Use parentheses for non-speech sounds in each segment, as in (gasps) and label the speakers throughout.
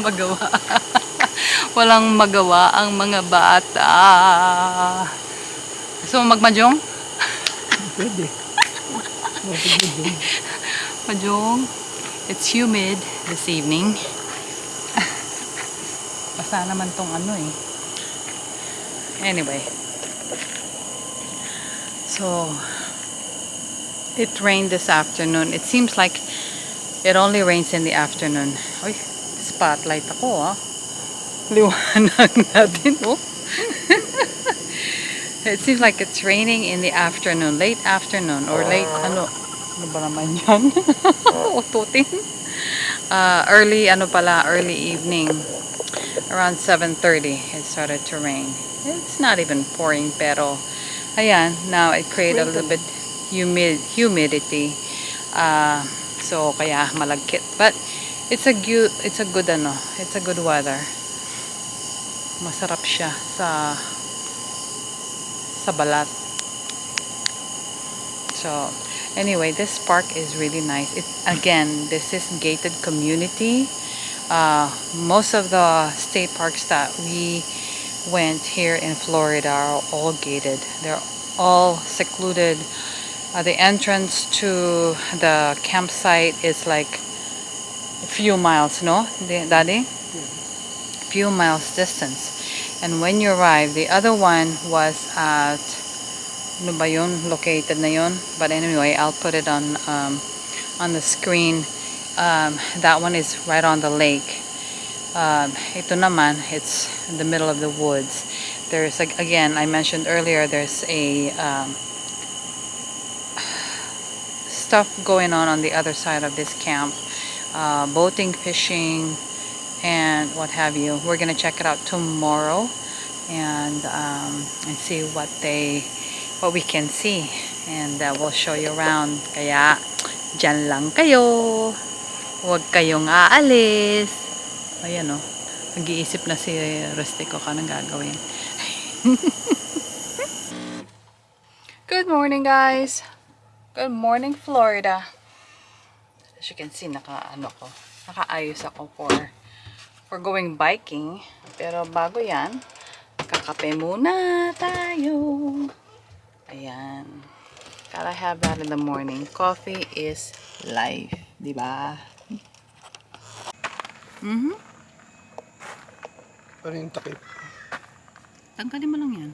Speaker 1: (laughs) magawa. (laughs) Walang magawa ang mga bata. So, magmajong? (laughs)
Speaker 2: Pwede.
Speaker 1: Majong. It's humid this evening. Basta naman tong ano eh. Anyway. So, it rained this afternoon. It seems like it only rains in the afternoon. Spotlight ako ah. Liwanag (laughs) natin oh. it seems like it's raining in the afternoon, late afternoon or late ano, ano ba naman yan? (laughs) Ututin. Uh, early ano pala, early evening. Around 7.30 it started to rain. It's not even pouring pero ayan, now it created a little bit humid humidity. Uh, so kaya malagkit. But it's a good it's a good ano, it's a good weather. Masarap siya sa sa balat. So, anyway, this park is really nice. It again, this is gated community. Uh, most of the state parks that we went here in Florida are all gated. They're all secluded. Uh, the entrance to the campsite is like few miles, no, Daddy? Few miles distance. And when you arrive, the other one was at ano ba yun? Located na yun. But anyway, I'll put it on um, on the screen. Um, that one is right on the lake. Um, ito naman, it's in the middle of the woods. There's, again, I mentioned earlier, there's a um, stuff going on on the other side of this camp. Uh, boating, fishing, and what have you. We're gonna check it out tomorrow and um, and see what they what we can see. And uh, we'll show you around. Kaya dyan lang kayo. Huwag kayong aalis. Ayan o oh. na si Rustico ka nang gagawin. (laughs) Good morning guys. Good morning Florida as you can see naka ano ko nakaayos ako for for going biking. Pero bago yan, kakape muna tayo. Ayan. Gotta have that in the morning. Coffee is life. Diba? Mm-hmm.
Speaker 2: Ano yung takip?
Speaker 1: Tanggalin mo lang yan.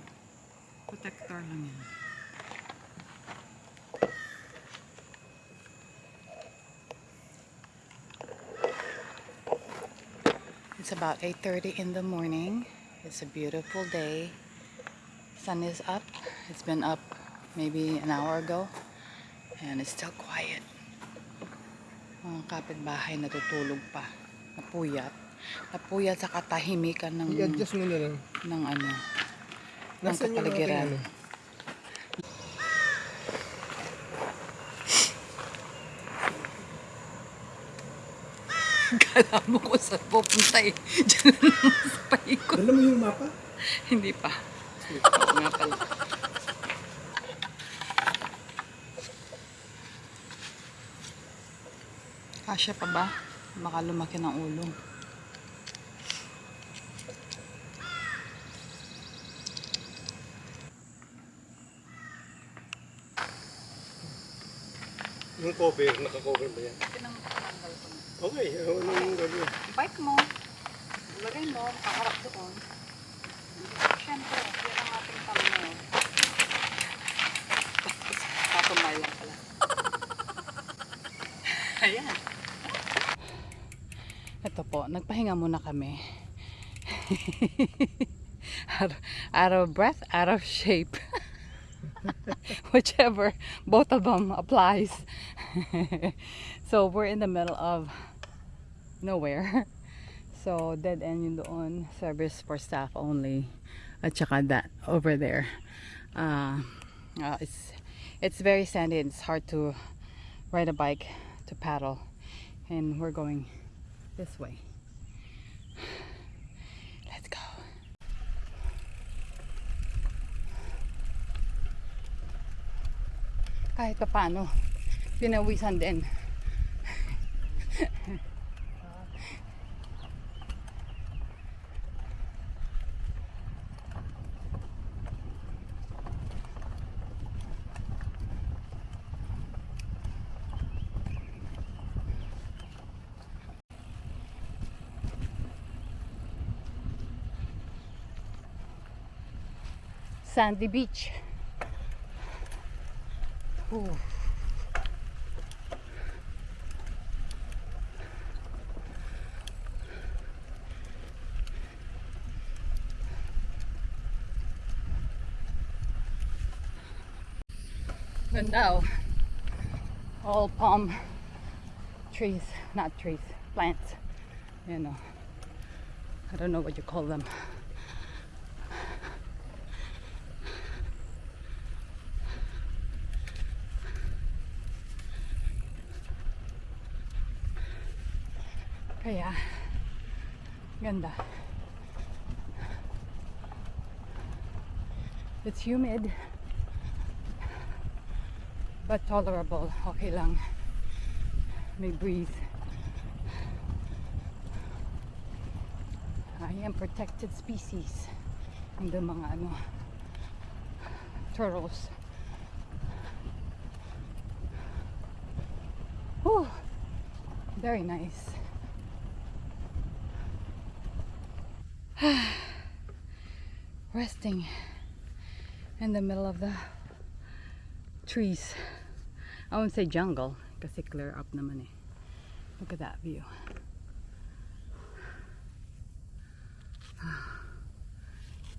Speaker 1: Protector lang yan. It's about 8.30 in the morning. It's a beautiful day. Sun is up. It's been up maybe an hour ago. And it's still quiet. Mga kapitbahay natutulog pa. Napuyat. Napuyat sa katahimikan ng,
Speaker 2: I-adjust mo na lang.
Speaker 1: ng ano, ng
Speaker 2: Nasaan yung
Speaker 1: kapaligiran. Kala mo kung saan pupunta eh. (laughs) Diyan na naman sa paikot.
Speaker 2: Dala mo yung mapa?
Speaker 1: Hindi pa. Oo nga pala. Kasya pa ba? Baka lumaki ng ulo.
Speaker 2: Yung cover, naka-cover ba yan?
Speaker 1: Na.
Speaker 2: Okay, ano yung gagawin?
Speaker 1: Bike mo. Lagay mo. Kaharap doon. Siyempre, yan ang ating thumbnail. Tatumay lang pala. (laughs) Ayan. Ito po, nagpahinga muna kami. (laughs) out, out of breath, out of shape. (laughs) Whichever, both of them applies. so we're in the middle of nowhere. (laughs) So dead end yun doon, service for staff only. At saka that over there. Uh, uh, it's it's very sandy and it's hard to ride a bike to paddle. And we're going This way. (sighs) Let's go. Kahit pa paano, din. (laughs) Sandy Beach. Ooh. Oh. All palm trees, not trees, plants. You know. I don't know what you call them. Kaya, ganda. It's humid, but tolerable. Okay lang. May breeze. I am protected species. Hindi mga ano, turtles. Whew. Very nice. (sighs) resting in the middle of the trees. I won't say jungle kasi clear up naman eh. Look at that view. (sighs)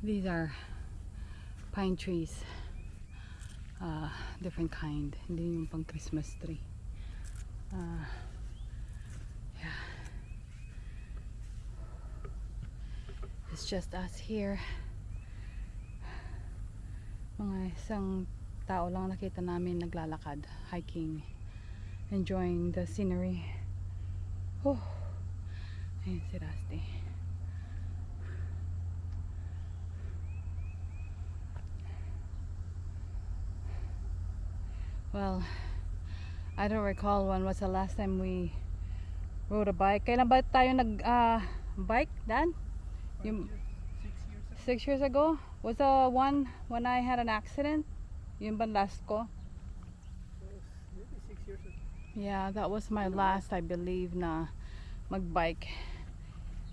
Speaker 1: These are pine trees. Uh, different kind. Hindi yung pang Christmas tree. Uh, It's just us here. Mga isang tao lang nakita namin naglalakad, hiking, enjoying the scenery. Oh, ayun si Rusty. Well, I don't recall when was the last time we rode a bike. Kailan ba tayo nag ah, bike, Dan? Yung,
Speaker 2: Six years ago.
Speaker 1: six years ago? Was the one when I had an accident? Yun ba last ko?
Speaker 2: Maybe six years ago.
Speaker 1: Yeah, that was my last, I believe, na magbike.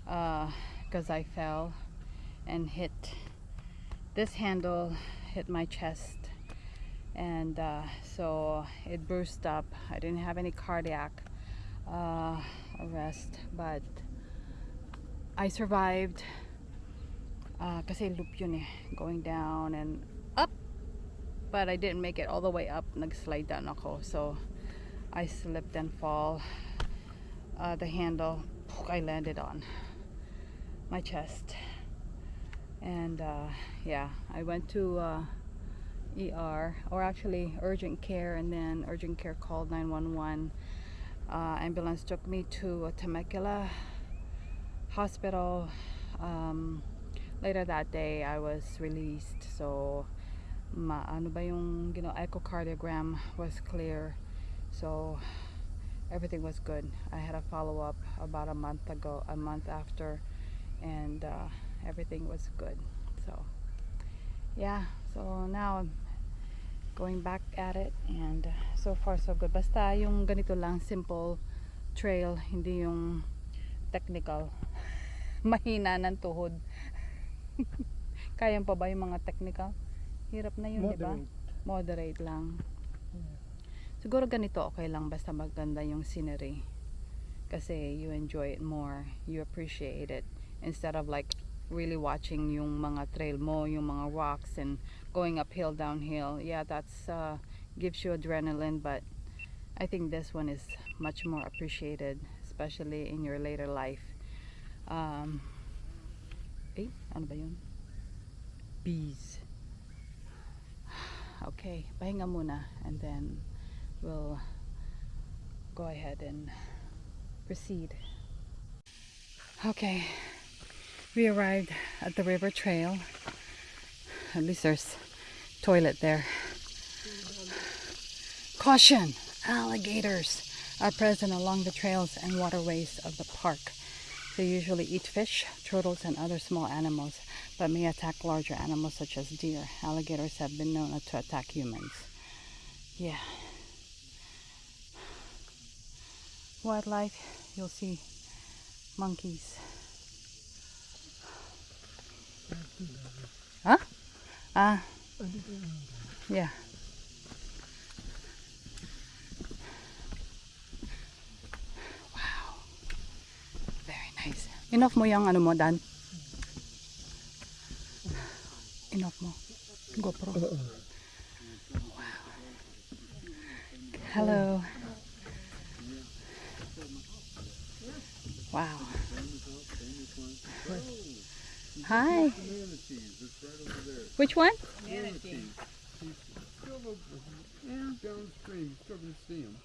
Speaker 1: Uh, because I fell and hit this handle, hit my chest. And uh, so it bruised up. I didn't have any cardiac uh, arrest, but I survived. Uh, kasi loop yun eh, going down and up. But I didn't make it all the way up. Nag-slide down ako. So I slipped and fall. Uh, the handle I landed on my chest. And uh, yeah, I went to uh, ER or actually urgent care, and then urgent care called 911. Uh, ambulance took me to Temecula Hospital. Um, later that day, I was released. So, ma ano ba yung you know, echocardiogram was clear. So, everything was good. I had a follow up about a month ago, a month after, and uh, everything was good. So, yeah. So now I'm going back at it, and uh, so far so good. Basta yung ganito lang, simple trail, hindi yung technical. Mahina ng tuhod. (laughs) Kaya pa ba yung mga technical? Hirap na yun, di ba?
Speaker 2: Moderate.
Speaker 1: Lang. Siguro ganito okay lang basta maganda yung scenery. Kasi you enjoy it more, you appreciate it instead of like really watching yung mga trail mo, yung mga rocks and going uphill, downhill. Yeah, that's uh, gives you adrenaline, but I think this one is much more appreciated, especially in your later life. Um, eh, ano ba yun? Bees. (sighs) Okay, pahinga muna and then we'll go ahead and proceed. Okay, we arrived at the river trail. At least there's toilet there. Caution! Alligators are present along the trails and waterways of the park. They usually eat fish, turtles, and other small animals, but may attack larger animals such as deer. Alligators have been known to attack humans. Yeah. Wildlife, you'll see monkeys. Huh? Ah. yeah. Wow. Very nice. Enough mo yung ano mo, Dan? Enough mo. GoPro. Wow. Hello. Wow. Hi. Which one?
Speaker 3: Downstream, still can see him.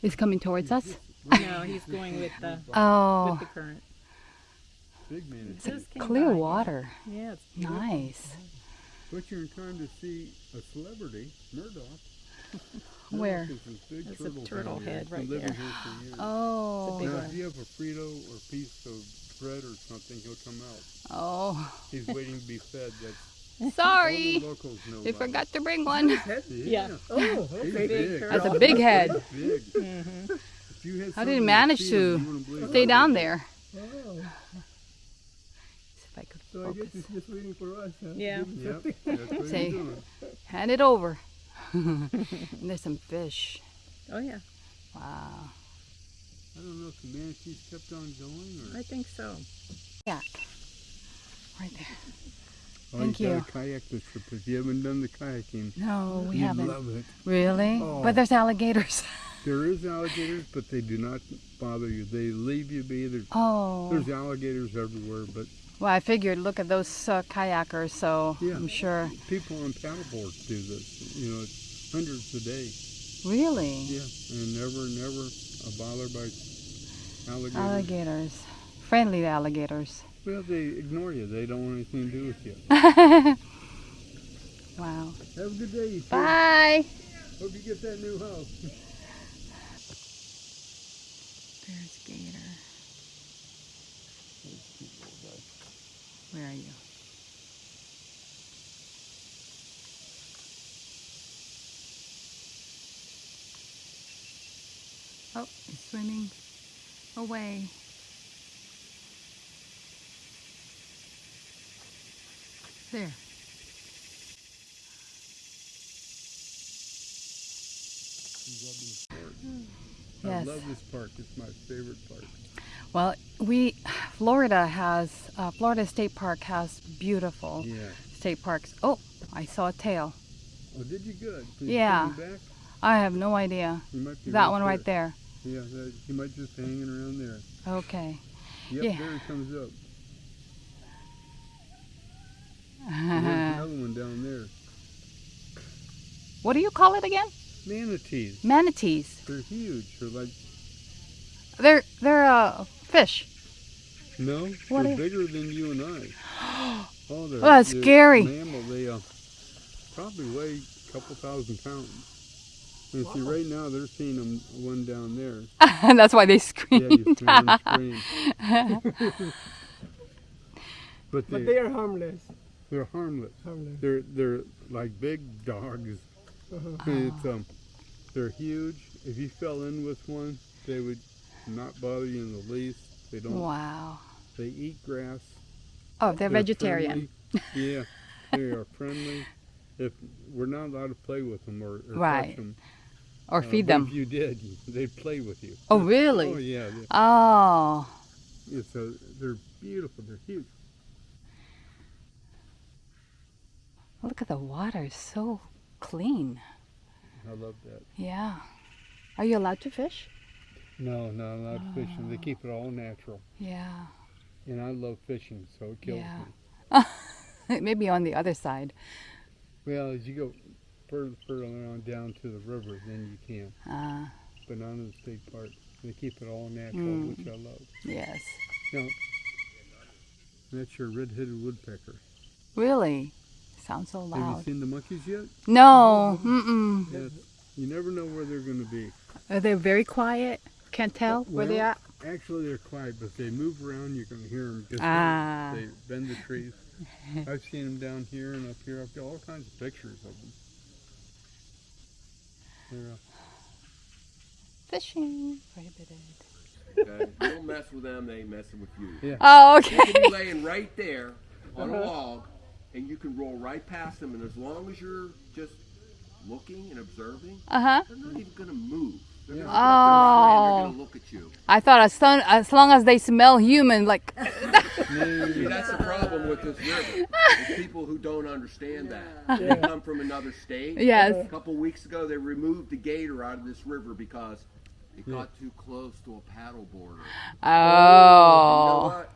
Speaker 1: He's coming towards us.
Speaker 4: No, (laughs) he's going with the
Speaker 1: Oh,
Speaker 4: with the oh. current.
Speaker 3: Big man.
Speaker 1: it's
Speaker 4: Just
Speaker 1: clear
Speaker 4: by, yeah.
Speaker 1: water.
Speaker 4: Yeah, it's
Speaker 1: Nice.
Speaker 3: But you're trying to see a celebrity, Murdoch. (laughs)
Speaker 1: Where?
Speaker 3: Murdoch is big
Speaker 4: There's a
Speaker 3: turtle,
Speaker 4: turtle
Speaker 3: down here.
Speaker 4: head right there.
Speaker 3: here for years. (gasps)
Speaker 1: Oh.
Speaker 4: big
Speaker 3: now,
Speaker 4: one.
Speaker 3: if you have a Frito or piece of bread or something, he'll come out.
Speaker 1: Oh.
Speaker 3: He's waiting to be fed. That's (laughs)
Speaker 1: Sorry.
Speaker 3: all the locals know.
Speaker 1: They
Speaker 3: about
Speaker 1: forgot to bring one.
Speaker 3: it.
Speaker 4: Yeah.
Speaker 2: Oh, okay.
Speaker 3: big.
Speaker 1: That's a big head.
Speaker 3: Big. If you had
Speaker 1: How did he manage
Speaker 3: feed
Speaker 1: to
Speaker 3: him, you
Speaker 1: Stay
Speaker 3: it.
Speaker 1: down there.
Speaker 2: Oh,
Speaker 1: if I could
Speaker 2: so I guess
Speaker 1: focus.
Speaker 2: he's just waiting for us. Huh?
Speaker 4: Yeah.
Speaker 3: Yep,
Speaker 1: Say- Hand it over. and (laughs) there's some fish.
Speaker 4: Oh yeah,
Speaker 1: Wow.
Speaker 3: I don't know if the manatees kept on going or.
Speaker 4: I think so.
Speaker 1: Kayak. Right there.
Speaker 3: Oh,
Speaker 1: Thank
Speaker 3: you.
Speaker 1: you.
Speaker 3: a kayak this trip. If you haven't done the kayaking,
Speaker 1: No, we
Speaker 3: you'd
Speaker 1: haven't.
Speaker 3: love it.
Speaker 1: Really?
Speaker 3: Oh.
Speaker 1: But there's alligators. (laughs)
Speaker 3: There is alligators, but they do not bother you. They leave you be. There's,
Speaker 1: oh.
Speaker 3: there's alligators everywhere, but
Speaker 1: Well, I figured, look at those uh, kayakers, so
Speaker 3: Yeah.
Speaker 1: I'm sure.
Speaker 3: people on paddleboards do this. You know, it's hundreds a day.
Speaker 1: Really?
Speaker 3: Yeah, and never, never a bother by alligators.
Speaker 1: Alligators. Friendly alligators.
Speaker 3: well, they ignore you. They don't want anything to do with you. (laughs)
Speaker 1: Wow.
Speaker 3: Have a good day.
Speaker 1: Bye.
Speaker 3: Hope you get that new house. (laughs)
Speaker 1: There's Gator. Where are you? Oh, he's swimming away. There. Yes.
Speaker 3: love this park. It's my favorite park.
Speaker 1: Well, we, Florida has, uh, Florida State Park has beautiful
Speaker 3: Yeah.
Speaker 1: state parks. Oh, I saw a tail.
Speaker 3: Oh, did you good? He
Speaker 1: Yeah.
Speaker 3: back?
Speaker 1: I have no idea.
Speaker 3: He might be
Speaker 1: That one right there.
Speaker 3: Yeah, that, he might just be hanging around there.
Speaker 1: Okay.
Speaker 3: Yep,
Speaker 1: Yeah.
Speaker 3: there he comes up. (laughs) Another one down there.
Speaker 1: what do you call it again?
Speaker 3: Manatees.
Speaker 1: Manatees.
Speaker 3: They're huge. They're like
Speaker 1: They're they're uh fish.
Speaker 3: no,
Speaker 1: What
Speaker 3: they're
Speaker 1: are-
Speaker 3: bigger than you and I. (gasps) Oh, they're,
Speaker 1: Oh, that's
Speaker 3: they're
Speaker 1: scary.
Speaker 3: Mammal. They uh, probably weigh a couple thousand pounds. And see, right now they're seeing them one down there.
Speaker 1: and (laughs) that's why they
Speaker 3: Yeah,
Speaker 1: scream.
Speaker 3: you scream. (laughs) but they,
Speaker 2: But they are harmless.
Speaker 3: they're harmless.
Speaker 2: Harmless.
Speaker 3: They're they're like big dogs.
Speaker 2: Uh-huh.
Speaker 3: It's um, they're huge. If you fell in with one, they would not bother you in the least. They don't.
Speaker 1: wow.
Speaker 3: They eat grass.
Speaker 1: Oh, they're, vegetarian.
Speaker 3: friendly. Yeah, they are friendly. If we're not allowed to play with them or, or
Speaker 1: Right.
Speaker 3: touch them,
Speaker 1: Or
Speaker 3: uh,
Speaker 1: feed
Speaker 3: but
Speaker 1: them.
Speaker 3: If you did, (laughs) they'd play with you.
Speaker 1: Oh, really?
Speaker 3: Oh yeah. they-
Speaker 1: Oh.
Speaker 3: It's a, they're beautiful. They're huge.
Speaker 1: Look at the water. So clean.
Speaker 3: I love that.
Speaker 1: Yeah. Are you allowed to fish?
Speaker 3: No, not allowed
Speaker 1: Oh.
Speaker 3: fishing. They keep it all natural,
Speaker 1: Yeah.
Speaker 3: and I love fishing, so it kills
Speaker 1: Yeah.
Speaker 3: me. (laughs)
Speaker 1: Maybe on the other side.
Speaker 3: Well, as you go further, further on down to the river, then you can.
Speaker 1: Uh,
Speaker 3: Banana State Park. They keep it all natural,
Speaker 1: Mm.
Speaker 3: which I love.
Speaker 1: Yes.
Speaker 3: Now, that's your red-headed woodpecker.
Speaker 1: Really? Sounds so loud.
Speaker 3: Have
Speaker 1: loud.
Speaker 3: you seen the monkeys yet?
Speaker 1: No. Mm-mm.
Speaker 3: Yes. You never know where they're going to be.
Speaker 4: Are they very quiet? Can't tell where they are.
Speaker 3: Actually, they're quiet, but if they move around, you can hear them. Just
Speaker 1: Ah.
Speaker 3: they bend the trees. I've seen them down here and up here. I've got all kinds of pictures of them. They're, uh,
Speaker 1: Fishing. Prohibited.
Speaker 5: Okay? (laughs) You don't mess with them, they ain't messing with you.
Speaker 1: Oh, okay.
Speaker 5: They can
Speaker 1: okay.
Speaker 5: be laying right there on a log, and you can roll right past them, and as long as you're just looking and observing,
Speaker 1: Uh-huh.
Speaker 5: they're not even gonna move. They're
Speaker 3: Yeah.
Speaker 5: gonna put up their hand,
Speaker 1: Oh.
Speaker 5: they're gonna look at you.
Speaker 1: I thought as long, as long as they smell human, like, (laughs)
Speaker 5: See, that's the problem with this river. Is people who don't understand that. They come from another state.
Speaker 1: Yes.
Speaker 5: A couple weeks ago, they removed the gator out of this river because it got too close to a paddle border. You know
Speaker 1: oh.
Speaker 5: what?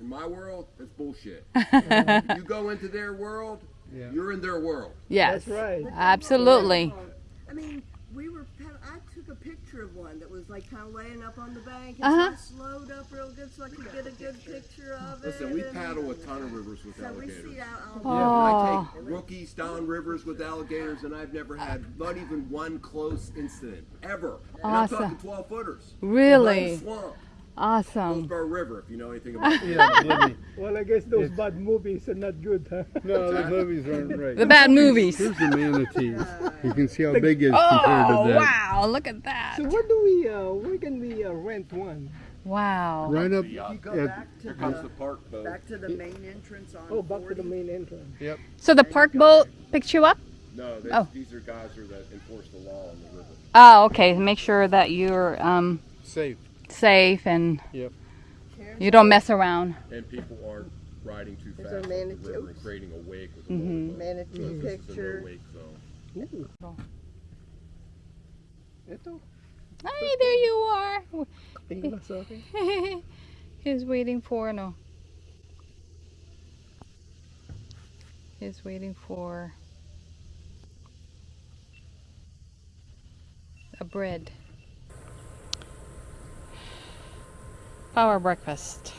Speaker 5: In my world, that's bullshit. (laughs) you go into their world,
Speaker 3: Yeah.
Speaker 5: you're in their world.
Speaker 1: Yes.
Speaker 2: That's right.
Speaker 1: Absolutely.
Speaker 6: I mean, we were. I took a picture of one that was like kind of laying up on the bank, and
Speaker 1: Uh-huh.
Speaker 6: so I slowed up real good so I could get a good picture of it.
Speaker 5: Listen, we paddle a ton of rivers with
Speaker 6: So we see out.
Speaker 1: Oh.
Speaker 6: on
Speaker 5: I take rookies down rivers with alligators, and I've never had not even one close incident ever. And
Speaker 1: Awesome.
Speaker 5: I'm talking 12 footers.
Speaker 1: Really?
Speaker 5: Swamp,
Speaker 1: Awesome.
Speaker 5: Hillsborough River, if you know anything about it.
Speaker 3: yeah.
Speaker 2: Well, I guess those bad movies are not good, huh?
Speaker 3: No, the movies aren't right.
Speaker 1: The bad movies.
Speaker 3: Here's the manatees. You can see how big it is compared
Speaker 1: Oh,
Speaker 3: to that.
Speaker 1: wow. Look at that.
Speaker 2: So where do we, uh, where can we uh, rent one?
Speaker 1: Wow.
Speaker 3: Right up
Speaker 6: You go
Speaker 3: at,
Speaker 6: back to
Speaker 5: Comes the
Speaker 6: the
Speaker 5: park boat.
Speaker 6: back to the main entrance on.
Speaker 2: Oh, back to the main entrance. Yep.
Speaker 1: So the park boat picked you up?
Speaker 5: No, they,
Speaker 1: Oh.
Speaker 5: these are guys who that enforce the law on the river.
Speaker 1: Oh, okay. Make sure that you're um,
Speaker 3: safe.
Speaker 1: Safe and
Speaker 3: Yep.
Speaker 1: you don't mess around.
Speaker 5: And people aren't riding too
Speaker 6: There's
Speaker 5: fast
Speaker 6: a
Speaker 5: on the river and creating a wake with a
Speaker 1: Mhm.
Speaker 5: motorboat.
Speaker 6: Manatee
Speaker 5: So this a
Speaker 6: picture.
Speaker 5: no-wake zone.
Speaker 2: Ito.
Speaker 1: Hi, there you are.
Speaker 2: Tingnan sa akin.
Speaker 1: He's waiting for no. He's waiting for a bread. Power breakfast.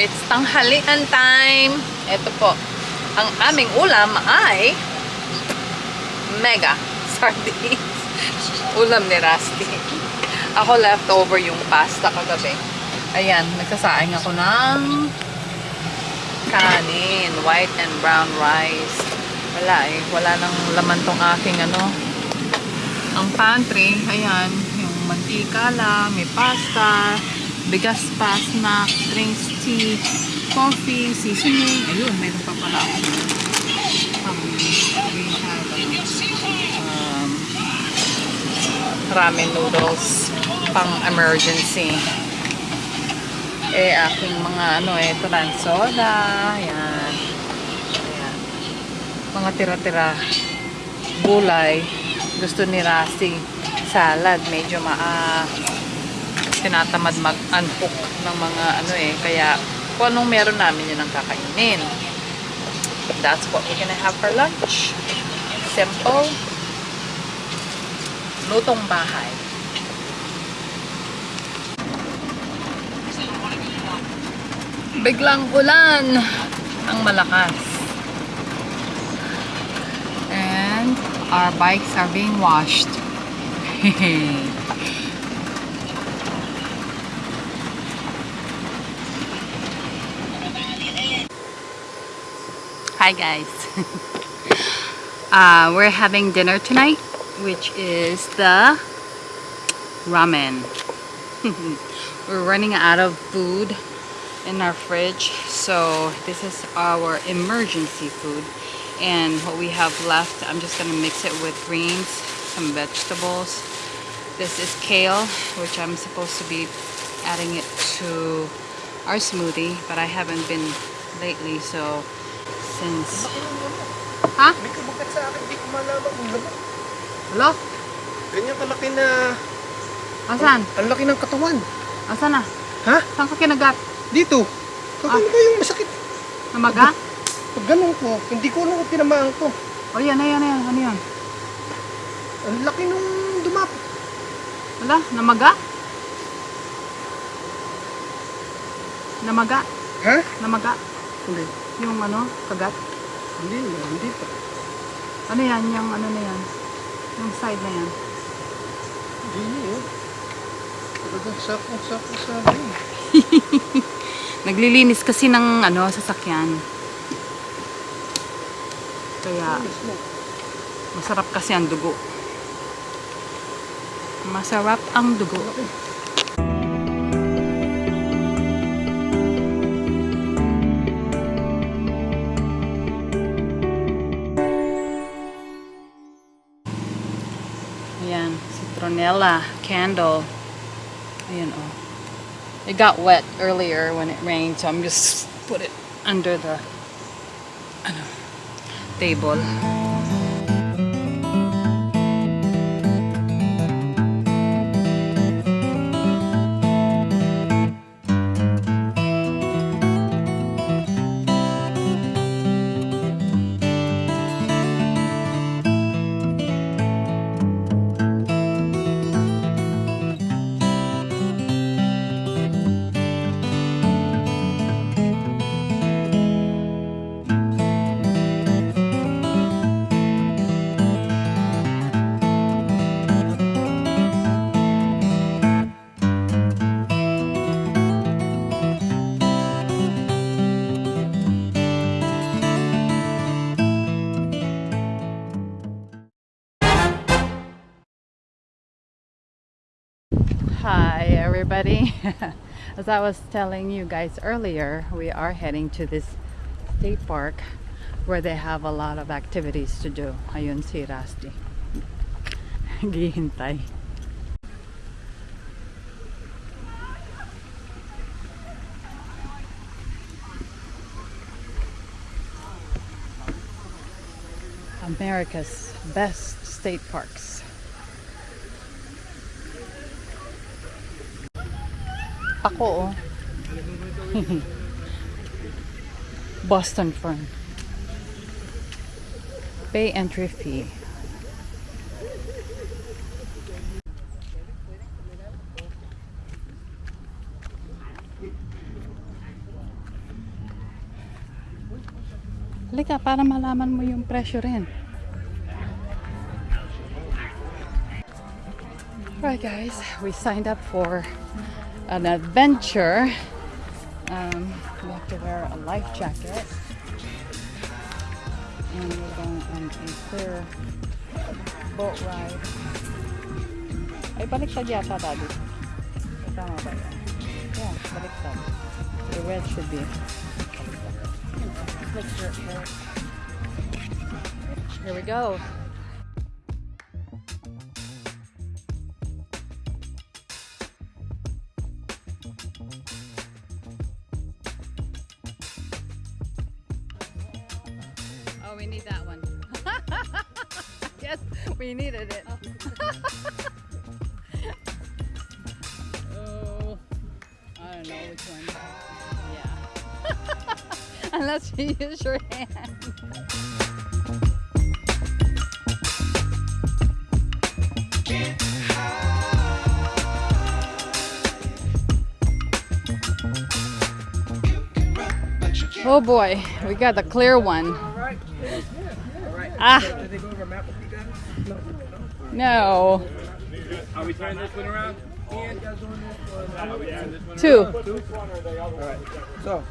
Speaker 1: It's tanghalian time. Ito po. Ang aming ulam ay mega (laughs) sardines. ulam ni Rusty. Ako leftover yung pasta kagabi. Ayan, nagsasaing ako ng kanin, white and brown rice. Wala eh, wala nang laman tong aking ano. Ang pantry, ayan, yung mantika lang, may pasta, bigas pa, snack, drinks, tea, coffee, seasoning. Ayun, meron pa pala ako. Um, we have um, ramen noodles pang emergency. Eh, aking mga ano eh, ito lang, soda, ayan. Mga tira-tira gulay. Gusto ni Rusty salad. Medyo ma ah, tinatamad mag-unhook ng mga ano eh. Kaya kung anong meron namin yun ang kakainin. That's what we're gonna have for lunch. Simple. Lutong bahay. Biglang ulan ang malakas. And our bikes are being washed. (laughs) Hi guys. (laughs) uh, we're having dinner tonight, which is the ramen. (laughs) we're running out of food in our fridge, so this is our emergency food. And what we have left, I'm just gonna mix it with greens, some vegetables. This is kale, which I'm supposed to be adding it to our smoothie, but I haven't been lately, so since... Ha?
Speaker 2: May kabukat sa akin, di ko malaman kung laman.
Speaker 1: Hello?
Speaker 7: na...
Speaker 1: Asan?
Speaker 7: Ang laki ng katawan.
Speaker 1: Asan na?
Speaker 7: Ha?
Speaker 1: Saan ka kinagat?
Speaker 7: Dito. Kakaano ba yung masakit?
Speaker 1: Namaga?
Speaker 7: Pag ganun ko, hindi ko alam kung tinamaan ko.
Speaker 1: O yan, ayan, ayan. Ano yan?
Speaker 7: Ang laki nung dumap.
Speaker 1: Wala? Namaga? Namaga?
Speaker 7: Ha?
Speaker 1: Namaga?
Speaker 7: Hindi.
Speaker 1: Yung ano, kagat?
Speaker 7: Hindi hindi pa.
Speaker 1: Ano yan? Yung ano na yan? Yung side na yan?
Speaker 7: Hindi yun. Talagang sakong-sako sa akin. (laughs)
Speaker 1: Naglilinis kasi ng ano, sasakyan. Kaya, masarap kasi ang dugo. Masarap ang dugo. Ayan, citronella candle. Ayan, oh. It got wet earlier when it rained, so I'm just put it under the ano, table. As I was telling you guys earlier, we are heading to this state park where they have a lot of activities to do. Ayun si Rusty. (laughs) Gihintay. America's best state parks. Ako, oh. (laughs) Boston Fern. Pay entry fee. Halika, para malaman mo yung presyo rin. Alright guys, we signed up for an adventure. Um, we have to wear a life jacket. And we're going on a clear boat ride. Ay, baliktad yata daddy. Tama ba yan? Yeah, baliktad. The red should be. Here we go. We need that one. (laughs) yes, we needed it. oh, I don't know which one. Yeah. (laughs) Unless you use your hand. Oh boy, we got the clear one. Ah. Did they go over map with you guys? No.
Speaker 8: Are we turning this one around?
Speaker 1: Two.
Speaker 9: So,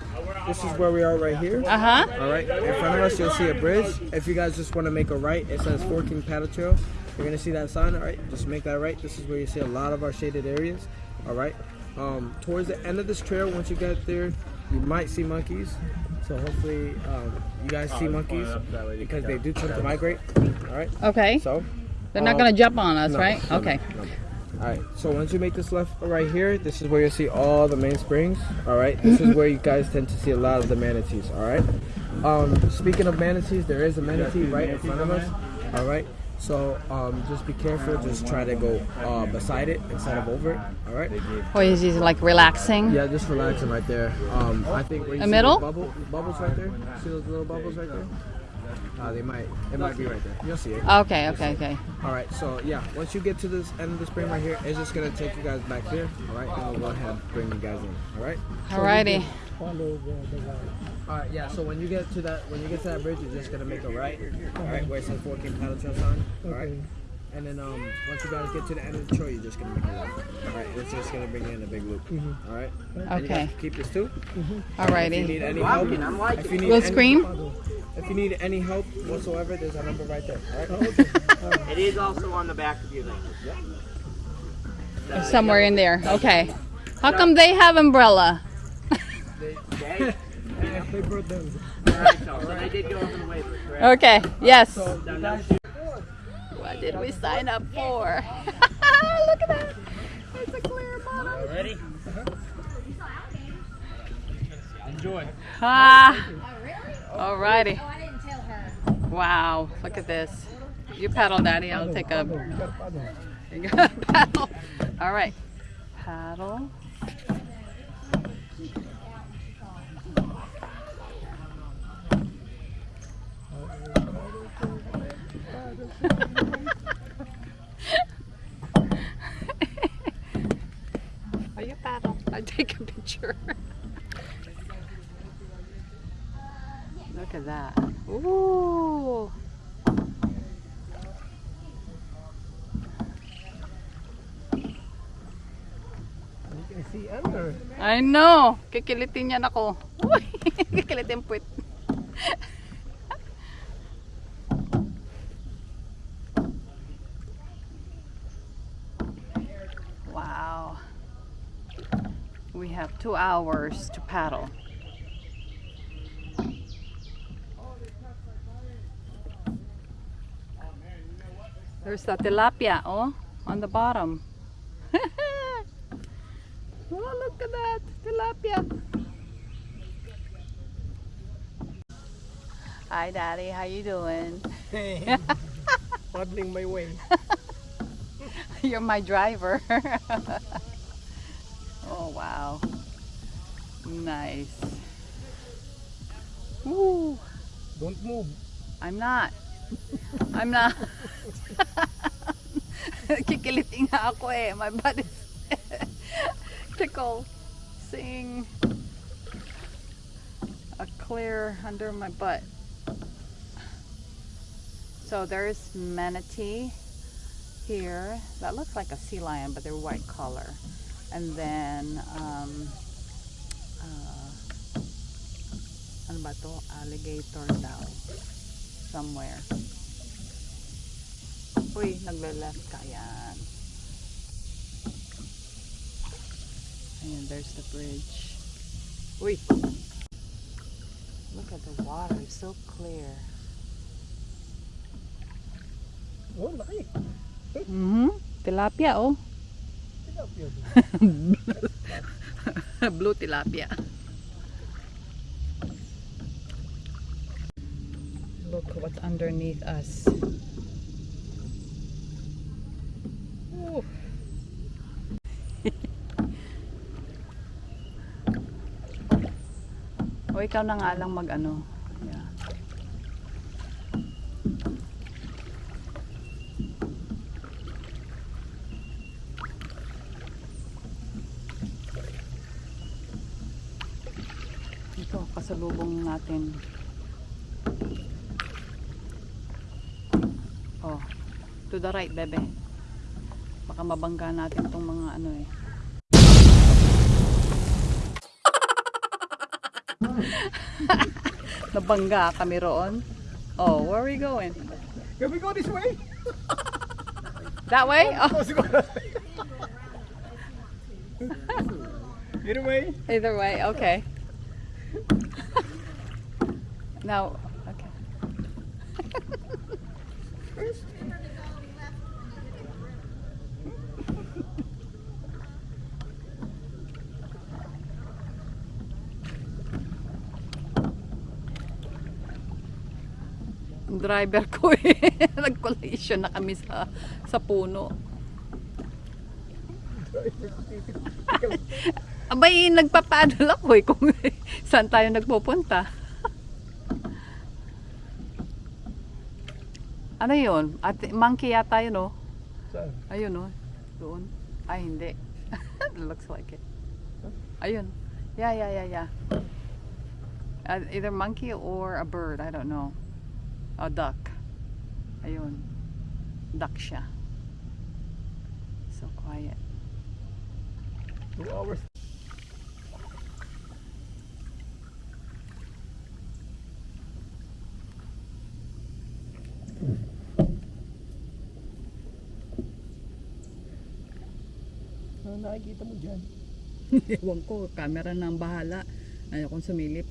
Speaker 9: this is where we are right here.
Speaker 1: Uh huh.
Speaker 9: All right, in front of us you'll see a bridge. If you guys just want to make a right, it says Fort King Paddle Trail. You're gonna see that sign. All right, just make that right. This is where you see a lot of our shaded areas. All right. Um, towards the end of this trail, once you get there, you might see monkeys. So hopefully, um, you guys see monkeys because they do tend to migrate. All right.
Speaker 1: Okay.
Speaker 9: So,
Speaker 1: They're not
Speaker 9: um,
Speaker 1: gonna jump on us,
Speaker 9: no,
Speaker 1: right?
Speaker 9: no, no,
Speaker 1: Okay.
Speaker 9: no, no. All right. So once you make this left right here, this is where you'll see all the main springs. All right. This is where you guys tend to see a lot of the manatees. All right. Um, speaking of manatees, there is a manatee right in front of us. All right. So um, just be careful. Just try to go uh, beside it instead of over it. All right.
Speaker 1: Or is he like relaxing?
Speaker 9: Yeah, just relaxing right there. Um, I think where you
Speaker 1: The
Speaker 9: see
Speaker 1: middle?
Speaker 9: those bubble, bubbles right there. See those little bubbles right there? Uh, they might. It might be right there. You'll see it.
Speaker 1: Okay, okay, okay.
Speaker 9: All right. So yeah, once you get to this end of the spring right here, it's just gonna take you guys back here. All right. And we'll go ahead and bring you guys in. All right.
Speaker 1: Alrighty.
Speaker 2: Follow the, the line.
Speaker 9: All right. Yeah. So when you get to that, when you get to that bridge, you're just gonna make a right. All right. Where it says Fort King paddle trail sign. All right.
Speaker 2: Okay.
Speaker 9: And then um, once you guys get to the end of the trail, you're just gonna make a left. All right. It's just gonna bring you in a big loop. All right. And you guys
Speaker 1: Okay.
Speaker 9: Keep this too. Alright. If you
Speaker 1: Alrighty.
Speaker 9: need any help, if you need
Speaker 1: We'll
Speaker 9: any-
Speaker 1: scream.
Speaker 9: If you need any help whatsoever, there's a number right there. All right.
Speaker 8: It is also on the back of your thing.
Speaker 1: Somewhere in there. Okay. How come they have umbrella?
Speaker 8: Okay?
Speaker 2: They brought them.
Speaker 8: Alright, so, so they did go over the waiver, correct?
Speaker 1: Okay. Yes.
Speaker 8: Now, now,
Speaker 1: What did we sign up for? (laughs) Look at that. It's a clear bottle.
Speaker 8: Ready? Enjoy.
Speaker 1: Ah. Alrighty. Wow. Look at this. You paddle, Daddy. I'll take a You got a paddle. All right. Paddle. (laughs) Are you paddle? I take a picture. Look at that. Ooh.
Speaker 2: You can see under.
Speaker 1: I know. Kikilitin yan ako. (laughs) Uy, Kikilitin puwit. Wow. We have two hours to paddle. There's the tilapia, oh, on the bottom. (laughs) Oh, look at that tilapia. Hi, Daddy. How you doing? (laughs)
Speaker 2: Paddling my way. (laughs)
Speaker 1: You're my driver. (laughs) oh, wow. Nice. Woo.
Speaker 2: Don't move.
Speaker 1: I'm not. I'm not. (laughs) Kikiliting nga ako eh. My butt is tickle. Seeing a clear under my butt. So there's manatee here. That looks like a sea lion, but they're white color. And then, um, uh, ano ba to? Alligator daw. Somewhere. Uy, nagle-left ka yan. Ayan, there's the bridge. Uy! Look at the water, it's so clear.
Speaker 2: Oh, laki.
Speaker 1: Mm-hmm. Tilapia, oh.
Speaker 2: Tilapia. (laughs)
Speaker 1: Blue tilapia. Look what's underneath us. Ooh. (laughs) o ikaw na nga lang mag ano. Yeah. Ito, kasalubong natin. Oh, to the right, bebe. Baka mabangga natin tong mga ano eh. (laughs) Nabangga kami roon. Oh, where are we going?
Speaker 2: Can we go this way?
Speaker 1: That way? Oh.
Speaker 2: Either way.
Speaker 1: either way, okay. now, okay. Driver (laughs) ko eh. Nag-collision na kami sa, sa puno. Abay, nagpapaddle ako eh kung (laughs) saan tayo nagpupunta. ano yun? At monkey yata yun oh.
Speaker 2: Saan?
Speaker 1: Ayun oh. Doon. Ay, hindi. (laughs) Looks like it. Ayun. Yeah, yeah, yeah, yeah. Uh, either monkey or a bird. I don't know. A duck. Ayun. Duck siya. So quiet.
Speaker 2: Two hours. Ano nakikita mo dyan? (laughs)
Speaker 1: Ewan ko, camera na ang bahala. Ayokong sumilip.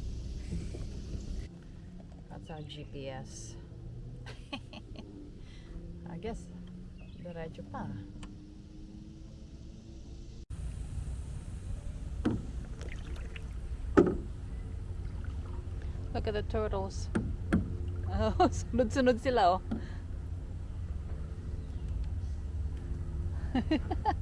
Speaker 1: That's our GPS. Guess, diretso pa. Look at the turtles. (laughs) Oh, sunod-sunod sila oh. (laughs)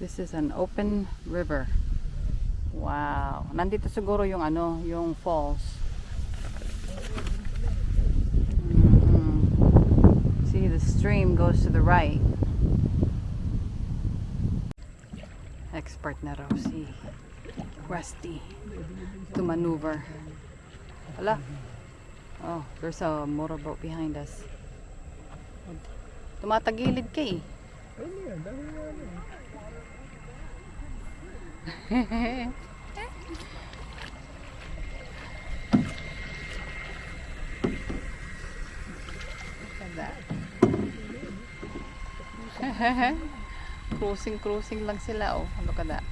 Speaker 1: This is an open river. Wow. Nandito siguro yung ano, yung falls. Mhm. See, the stream goes to the right. Expert na raw si Rusty to maneuver. Hala. Oh, there's a motorboat behind us. Tumatagilid ka eh.
Speaker 2: Ayun yan, dami nga ano.
Speaker 1: Look at that. (laughs) cruising, cruising lang sila. Oh, at that.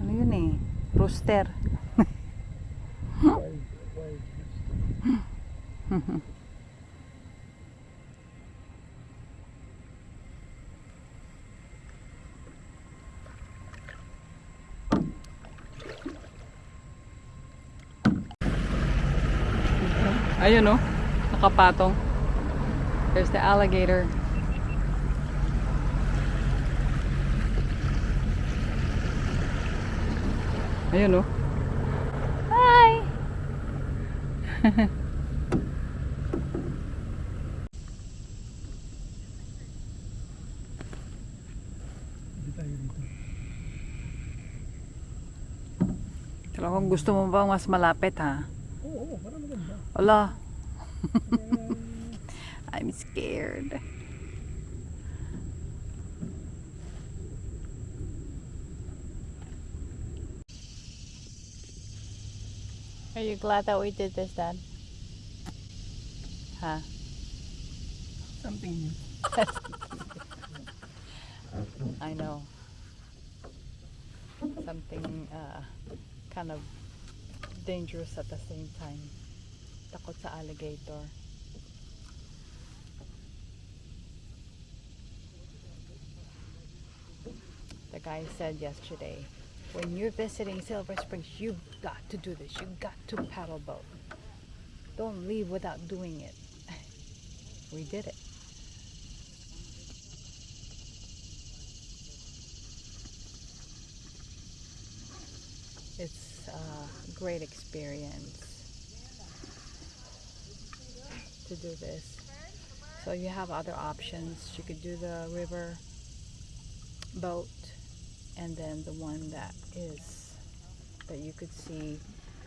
Speaker 1: Ano yun eh? Rooster. Ayun oh, nakapatong. There's the alligator. Ayun oh. Hi!
Speaker 2: Dito.
Speaker 1: Talagang gusto mo ba mas malapit ha?
Speaker 2: Oo, oo, parang maganda.
Speaker 1: Wala. I'm scared. Are you glad that we did this, Dad? Huh?
Speaker 2: Something new. (laughs)
Speaker 1: I know. Something uh, kind of dangerous at the same time. Takot sa alligator. The guy said yesterday, when you're visiting Silver Springs, you've got to do this. You've got to paddle boat. Don't leave without doing it. (laughs) We did it. It's a great experience to do this. So you have other options. You could do the river boat and then the one that is that you could see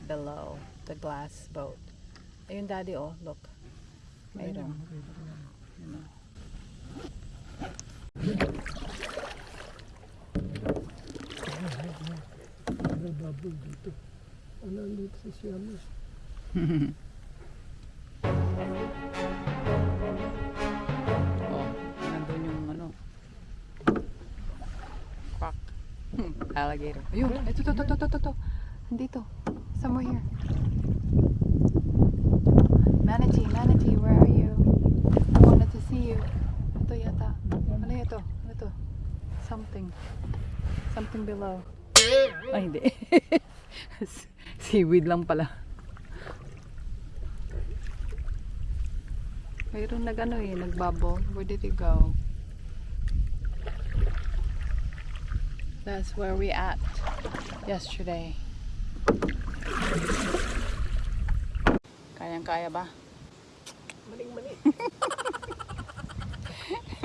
Speaker 1: below the glass boat. Ayun daddy oh, look. Mayroon. You know.
Speaker 2: May dito. Ano dito sa Siamis? (laughs)
Speaker 1: Ano. Quack. Alligator. Ayun, ito, ito, ito, ito, ito, ito. Andito. Somewhere here. Manatee, manatee, where are you? I wanted to see you. Ito yata. Ano ito? Ano ito? Something. Something below. Ay, hindi. (laughs) Seaweed lang pala. Mayroon nag ano eh, nagbubble. Where did it go? That's where we at yesterday. Kayang-kaya ba?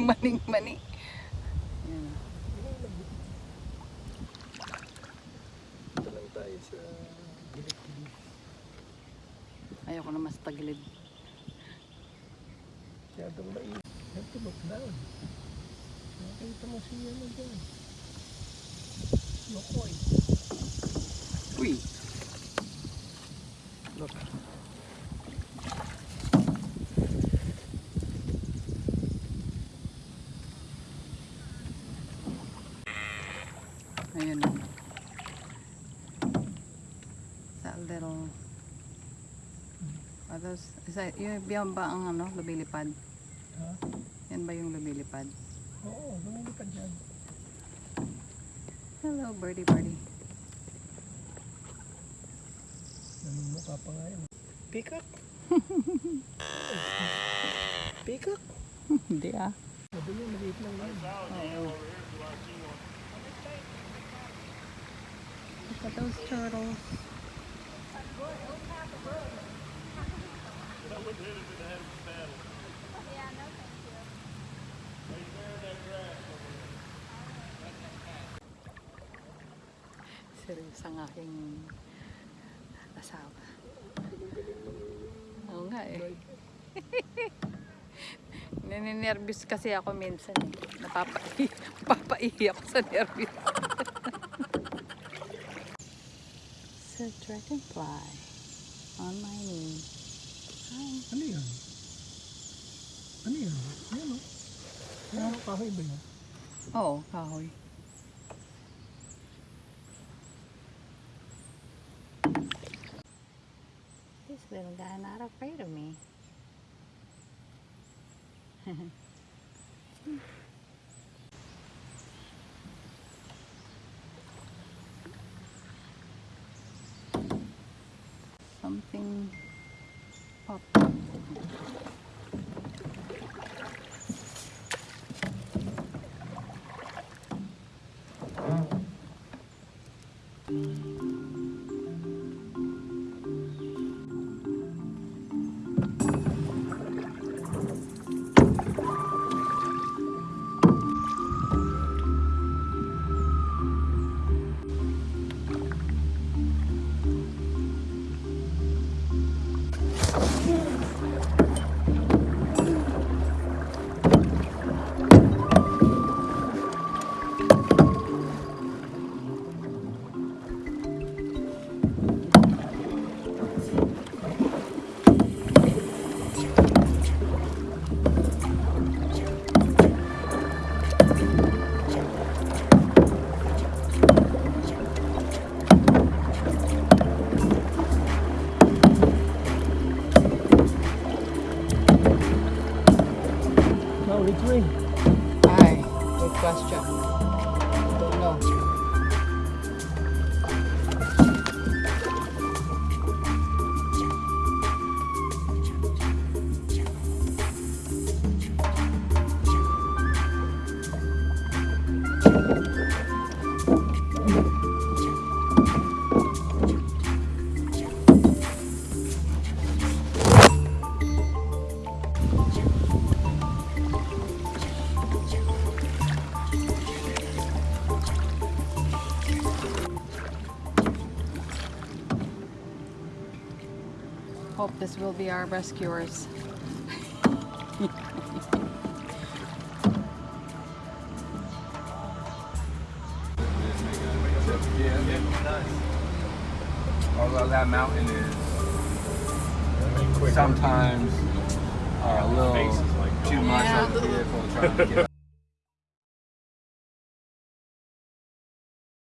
Speaker 7: Maning-mani. (laughs)
Speaker 1: Yan.
Speaker 7: Ito lang tayo sa
Speaker 1: Ayoko na mas tagilid.
Speaker 2: Masyadong to look down. Nakita mo siya ano dyan. Lokoy.
Speaker 1: Uy!
Speaker 7: Look.
Speaker 1: Ayun. That little... Are those, is that, yun, yan ba ang ano, lumilipad?
Speaker 2: Ha?
Speaker 1: Yan ba yung lumilipad?
Speaker 2: Oo, lumilipad yan.
Speaker 1: Hello, birdie birdie.
Speaker 2: Namumukha pa nga yun.
Speaker 7: Peacock? Peacock? (laughs)
Speaker 1: Hindi ah.
Speaker 2: Sabi niya, maliit lang yan.
Speaker 1: Look at those turtles. Seryoso ang aking asawa. Oo nga eh. (laughs) Nininervous kasi ako minsan eh. Napapai (laughs) napapaihi ako sa nervous. It's (laughs) a dragonfly on my knee. Hi.
Speaker 2: Ano yan? Ano yan? Yan o. Ano, kahoy ba yan?
Speaker 1: Oo, kahoy. This little guy not afraid of me. (laughs) will be our rescuers.